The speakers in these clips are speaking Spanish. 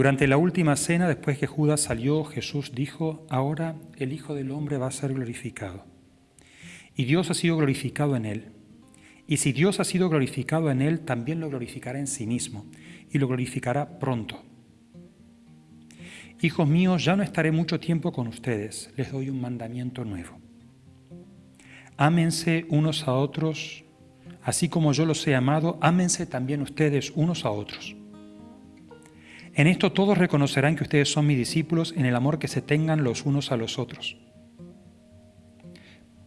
Durante la última cena, después que Judas salió, Jesús dijo, ahora el Hijo del Hombre va a ser glorificado. Y Dios ha sido glorificado en él. Y si Dios ha sido glorificado en él, también lo glorificará en sí mismo, y lo glorificará pronto. Hijos míos, ya no estaré mucho tiempo con ustedes, les doy un mandamiento nuevo. Ámense unos a otros, así como yo los he amado, ámense también ustedes unos a otros. En esto todos reconocerán que ustedes son mis discípulos en el amor que se tengan los unos a los otros.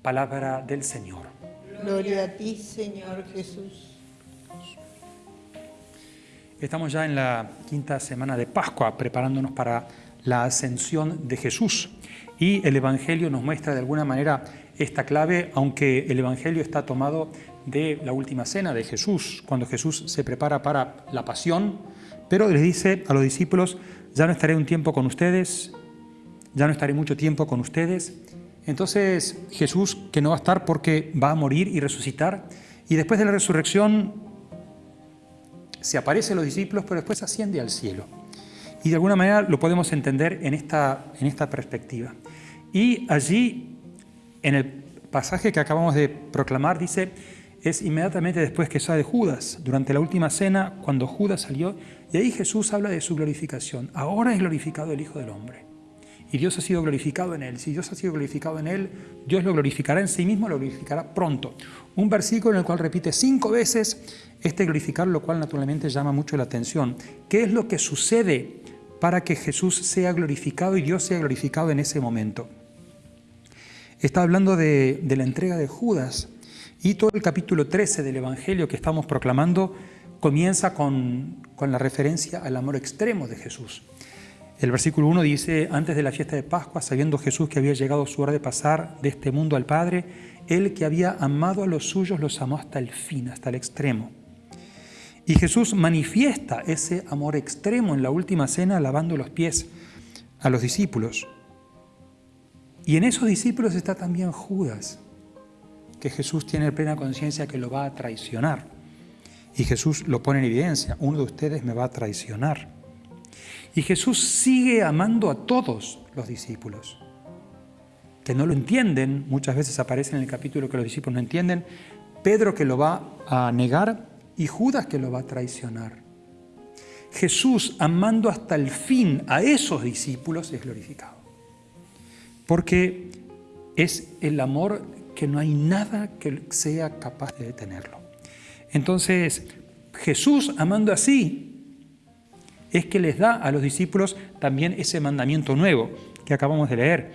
Palabra del Señor. Gloria a ti, Señor Jesús. Estamos ya en la quinta semana de Pascua, preparándonos para la ascensión de Jesús. Y el Evangelio nos muestra de alguna manera esta clave, aunque el Evangelio está tomado de la última cena de Jesús, cuando Jesús se prepara para la pasión, pero les dice a los discípulos, ya no estaré un tiempo con ustedes, ya no estaré mucho tiempo con ustedes. Entonces Jesús, que no va a estar porque va a morir y resucitar, y después de la resurrección se aparece a los discípulos, pero después asciende al cielo. Y de alguna manera lo podemos entender en esta, en esta perspectiva. Y allí, en el pasaje que acabamos de proclamar, dice, es inmediatamente después que sale Judas, durante la última cena, cuando Judas salió, y ahí Jesús habla de su glorificación. Ahora es glorificado el Hijo del Hombre. Y Dios ha sido glorificado en Él. Si Dios ha sido glorificado en Él, Dios lo glorificará en sí mismo, lo glorificará pronto. Un versículo en el cual repite cinco veces este glorificar, lo cual naturalmente llama mucho la atención. ¿Qué es lo que sucede para que Jesús sea glorificado y Dios sea glorificado en ese momento? Está hablando de, de la entrega de Judas. Y todo el capítulo 13 del Evangelio que estamos proclamando comienza con, la referencia al amor extremo de Jesús. El versículo 1 dice, antes de la fiesta de Pascua, sabiendo Jesús que había llegado su hora de pasar de este mundo al Padre, Él que había amado a los suyos los amó hasta el fin, hasta el extremo. Y Jesús manifiesta ese amor extremo en la última cena lavando los pies a los discípulos. Y en esos discípulos está también Judas, que Jesús tiene plena conciencia que lo va a traicionar. Y Jesús lo pone en evidencia, uno de ustedes me va a traicionar. Y Jesús sigue amando a todos los discípulos, que no lo entienden, muchas veces aparece en el capítulo que los discípulos no entienden, Pedro que lo va a negar y Judas que lo va a traicionar. Jesús amando hasta el fin a esos discípulos es glorificado, porque es el amor que no hay nada que sea capaz de detenerlo. Entonces, Jesús, amando así, es que les da a los discípulos también ese mandamiento nuevo que acabamos de leer.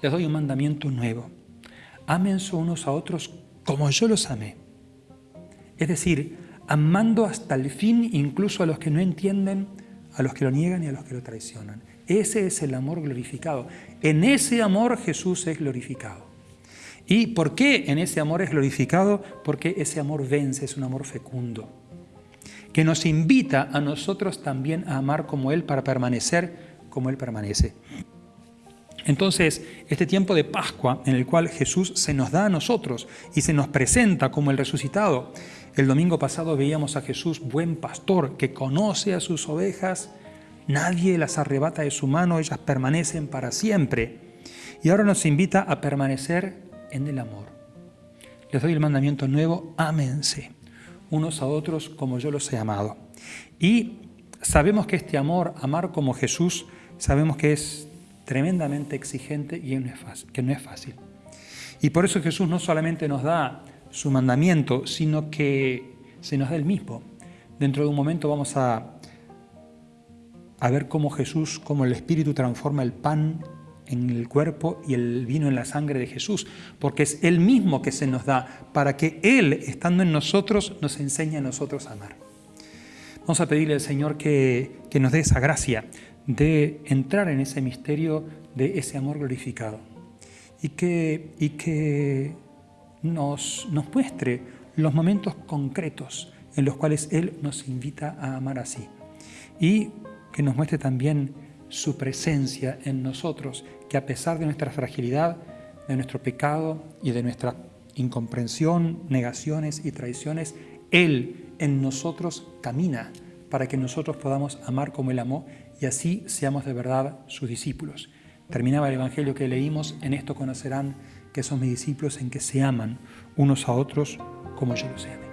Les doy un mandamiento nuevo. Ámense unos a otros como yo los amé. Es decir, amando hasta el fin incluso a los que no entienden, a los que lo niegan y a los que lo traicionan. Ese es el amor glorificado. En ese amor Jesús es glorificado. ¿Y por qué en ese amor es glorificado? Porque ese amor vence, es un amor fecundo, que nos invita a nosotros también a amar como Él para permanecer como Él permanece. Entonces, este tiempo de Pascua en el cual Jesús se nos da a nosotros y se nos presenta como el resucitado. El domingo pasado veíamos a Jesús, buen pastor, que conoce a sus ovejas, nadie las arrebata de su mano, ellas permanecen para siempre. Y ahora nos invita a permanecer en el amor. Les doy el mandamiento nuevo, ámense unos a otros como yo los he amado. Y sabemos que este amor, amar como Jesús, sabemos que es tremendamente exigente y que no es fácil. Y por eso Jesús no solamente nos da su mandamiento, sino que se nos da el mismo. Dentro de un momento vamos a, a ver cómo Jesús, cómo el Espíritu transforma el pan en el cuerpo y el vino en la sangre de Jesús, porque es Él mismo que se nos da para que Él, estando en nosotros, nos enseñe a nosotros a amar. Vamos a pedirle al Señor que, nos dé esa gracia de entrar en ese misterio de ese amor glorificado y que, y que nos, nos muestre los momentos concretos en los cuales Él nos invita a amar así y que nos muestre también su presencia en nosotros, que a pesar de nuestra fragilidad, de nuestro pecado y de nuestra incomprensión, negaciones y traiciones, Él en nosotros camina para que nosotros podamos amar como Él amó y así seamos de verdad sus discípulos. Terminaba el Evangelio que leímos, en esto conocerán que son mis discípulos, en que se aman unos a otros como yo los amé.